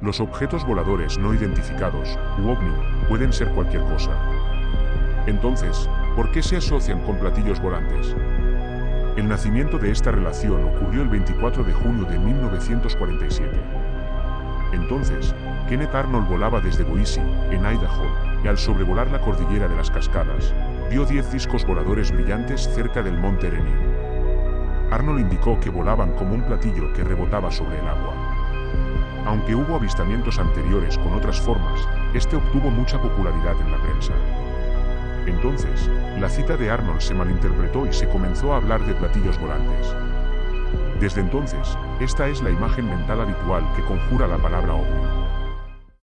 Los objetos voladores no identificados, u ovni, pueden ser cualquier cosa. Entonces, ¿por qué se asocian con platillos volantes? El nacimiento de esta relación ocurrió el 24 de junio de 1947. Entonces, Kenneth Arnold volaba desde Boise, en Idaho, y al sobrevolar la cordillera de las cascadas, vio 10 discos voladores brillantes cerca del monte Rainier. Arnold indicó que volaban como un platillo que rebotaba sobre el agua. Aunque hubo avistamientos anteriores con otras formas, este obtuvo mucha popularidad en la prensa. Entonces, la cita de Arnold se malinterpretó y se comenzó a hablar de platillos volantes. Desde entonces, esta es la imagen mental habitual que conjura la palabra ovni.